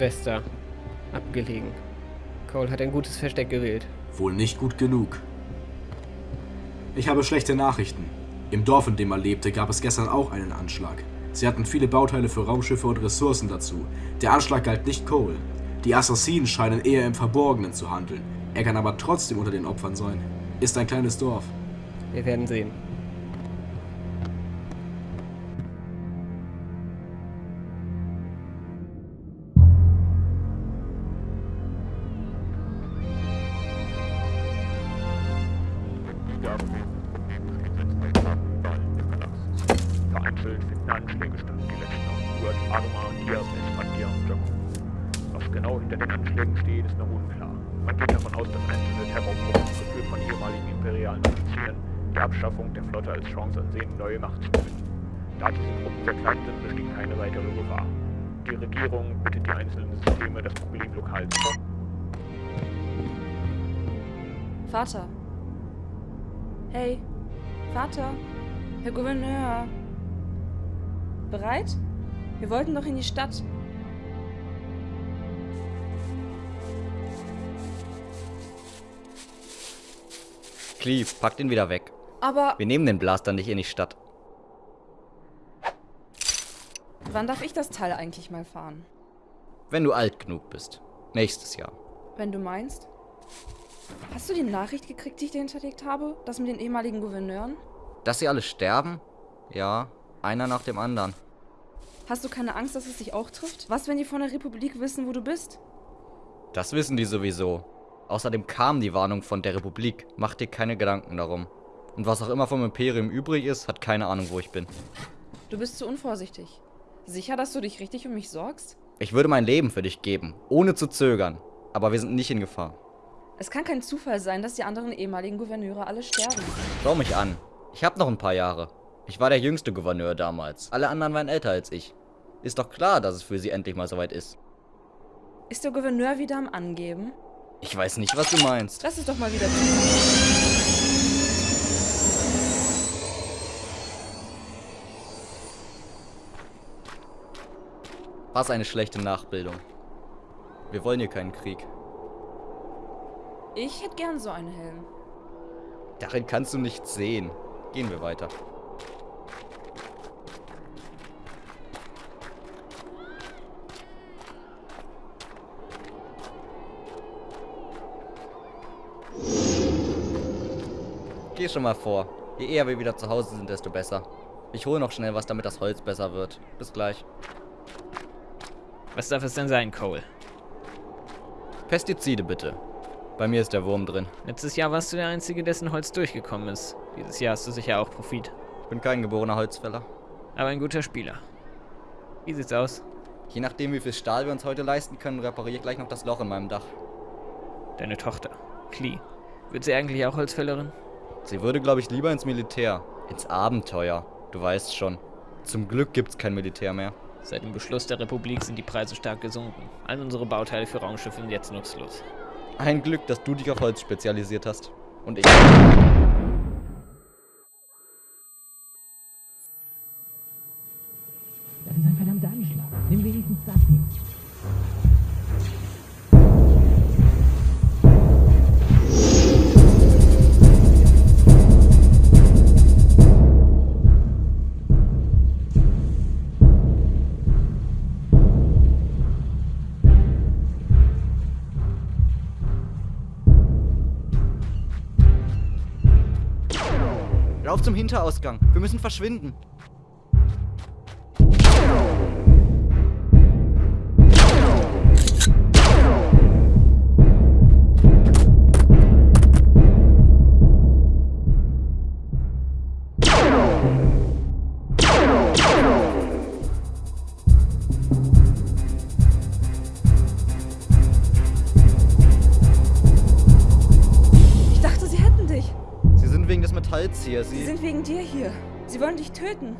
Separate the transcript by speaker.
Speaker 1: Südwester abgelegen. Cole hat ein gutes Versteck gewählt.
Speaker 2: Wohl nicht gut genug. Ich habe schlechte Nachrichten. Im Dorf, in dem er lebte, gab es gestern auch einen Anschlag. Sie hatten viele Bauteile für Raumschiffe und Ressourcen dazu. Der Anschlag galt nicht Cole. Die Assassinen scheinen eher im Verborgenen zu handeln. Er kann aber trotzdem unter den Opfern sein. Ist ein kleines Dorf.
Speaker 1: Wir werden sehen.
Speaker 3: Vereinzelt Anschläge statt, die letzten auch Stuart, Arma und expandieren und Jaco. Was genau hinter den Anschlägen steht, ist noch unklar. Man geht davon aus, dass einzelne Terrorgruppen, geführt von ehemaligen imperialen Offizieren, die Abschaffung der Flotte als Chance ansehen, neue Macht zu gewinnen. Da diese Gruppen sehr sind, besteht keine weitere Gefahr. Die Regierung bittet die einzelnen Systeme, das Problem lokal zu
Speaker 4: Vater. Hey, Vater. Herr Gouverneur. Bereit? Wir wollten doch in die Stadt.
Speaker 5: Cleve, pack den wieder weg.
Speaker 4: Aber
Speaker 5: Wir nehmen den Blaster nicht in die Stadt.
Speaker 4: wann darf ich das Teil eigentlich mal fahren?
Speaker 5: Wenn du alt genug bist. Nächstes Jahr.
Speaker 4: Wenn du meinst. Hast du die Nachricht gekriegt, die ich dir hinterlegt habe? Das mit den ehemaligen Gouverneuren?
Speaker 5: Dass sie alle sterben? Ja, einer nach dem anderen.
Speaker 4: Hast du keine Angst, dass es dich auch trifft? Was, wenn die von der Republik wissen, wo du bist?
Speaker 5: Das wissen die sowieso. Außerdem kam die Warnung von der Republik. Mach dir keine Gedanken darum. Und was auch immer vom Imperium übrig ist, hat keine Ahnung, wo ich bin.
Speaker 4: Du bist zu unvorsichtig. Sicher, dass du dich richtig um mich sorgst?
Speaker 5: Ich würde mein Leben für dich geben, ohne zu zögern. Aber wir sind nicht in Gefahr.
Speaker 4: Es kann kein Zufall sein, dass die anderen ehemaligen Gouverneure alle sterben.
Speaker 5: Schau mich an. Ich hab noch ein paar Jahre. Ich war der jüngste Gouverneur damals. Alle anderen waren älter als ich. Ist doch klar, dass es für sie endlich mal soweit ist.
Speaker 4: Ist der Gouverneur wieder am Angeben?
Speaker 5: Ich weiß nicht, was du meinst.
Speaker 4: Lass es doch mal wieder zu.
Speaker 5: Was eine schlechte Nachbildung. Wir wollen hier keinen Krieg.
Speaker 4: Ich hätte gern so einen Helm.
Speaker 5: Darin kannst du nichts sehen. Gehen wir weiter. Geh schon mal vor. Je eher wir wieder zu Hause sind, desto besser. Ich hole noch schnell was, damit das Holz besser wird. Bis gleich.
Speaker 1: Was darf es denn sein, Cole?
Speaker 5: Pestizide bitte. Bei mir ist der Wurm drin.
Speaker 1: Letztes Jahr warst du der Einzige, dessen Holz durchgekommen ist. Dieses Jahr hast du sicher auch Profit.
Speaker 5: Ich bin kein geborener Holzfäller.
Speaker 1: Aber ein guter Spieler. Wie sieht's aus?
Speaker 5: Je nachdem, wie viel Stahl wir uns heute leisten können, repariere ich gleich noch das Loch in meinem Dach.
Speaker 1: Deine Tochter, Klee. Wird sie eigentlich auch Holzfällerin?
Speaker 5: Sie würde, glaube ich, lieber ins Militär. Ins Abenteuer. Du weißt schon. Zum Glück gibt's kein Militär mehr.
Speaker 1: Seit dem Beschluss der Republik sind die Preise stark gesunken. All unsere Bauteile für Raumschiffe sind jetzt nutzlos.
Speaker 5: Ein Glück, dass du dich auf Holz spezialisiert hast. Und ich.
Speaker 6: Das ist ein verdammter Anschlag. Nimm wenigstens das mit.
Speaker 5: Lauf zum Hinterausgang. Wir müssen verschwinden. Hier.
Speaker 4: Sie
Speaker 5: Sie.
Speaker 4: sind wegen dir hier. Sie wollen dich töten.